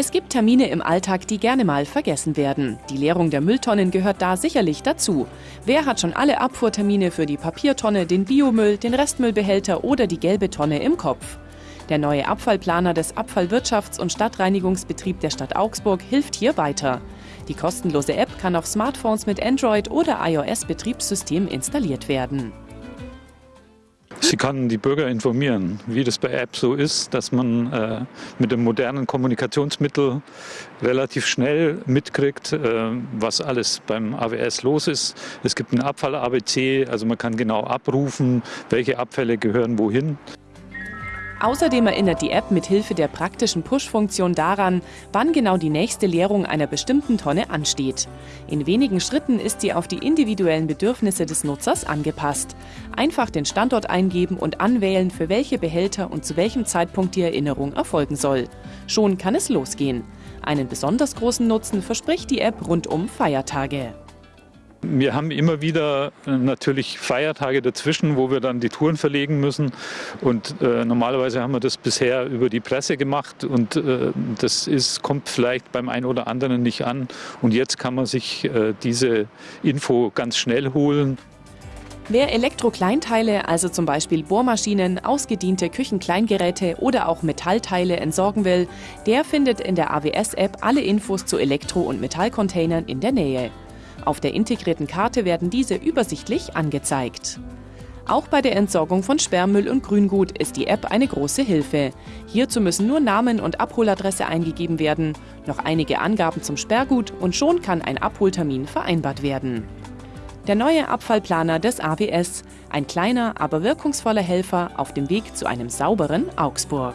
Es gibt Termine im Alltag, die gerne mal vergessen werden. Die Leerung der Mülltonnen gehört da sicherlich dazu. Wer hat schon alle Abfuhrtermine für die Papiertonne, den Biomüll, den Restmüllbehälter oder die gelbe Tonne im Kopf? Der neue Abfallplaner des Abfallwirtschafts- und Stadtreinigungsbetrieb der Stadt Augsburg hilft hier weiter. Die kostenlose App kann auf Smartphones mit Android oder iOS-Betriebssystem installiert werden. Sie kann die Bürger informieren, wie das bei Apps so ist, dass man äh, mit dem modernen Kommunikationsmittel relativ schnell mitkriegt, äh, was alles beim AWS los ist. Es gibt ein Abfall-ABC, also man kann genau abrufen, welche Abfälle gehören wohin. Außerdem erinnert die App mit Hilfe der praktischen Push-Funktion daran, wann genau die nächste Leerung einer bestimmten Tonne ansteht. In wenigen Schritten ist sie auf die individuellen Bedürfnisse des Nutzers angepasst. Einfach den Standort eingeben und anwählen, für welche Behälter und zu welchem Zeitpunkt die Erinnerung erfolgen soll. Schon kann es losgehen. Einen besonders großen Nutzen verspricht die App rund um Feiertage. Wir haben immer wieder äh, natürlich Feiertage dazwischen, wo wir dann die Touren verlegen müssen. Und äh, normalerweise haben wir das bisher über die Presse gemacht und äh, das ist, kommt vielleicht beim einen oder anderen nicht an. Und jetzt kann man sich äh, diese Info ganz schnell holen. Wer Elektrokleinteile, also zum Beispiel Bohrmaschinen, ausgediente Küchenkleingeräte oder auch Metallteile entsorgen will, der findet in der AWS-App alle Infos zu Elektro- und Metallcontainern in der Nähe. Auf der integrierten Karte werden diese übersichtlich angezeigt. Auch bei der Entsorgung von Sperrmüll und Grüngut ist die App eine große Hilfe. Hierzu müssen nur Namen und Abholadresse eingegeben werden, noch einige Angaben zum Sperrgut und schon kann ein Abholtermin vereinbart werden. Der neue Abfallplaner des AWS, ein kleiner, aber wirkungsvoller Helfer auf dem Weg zu einem sauberen Augsburg.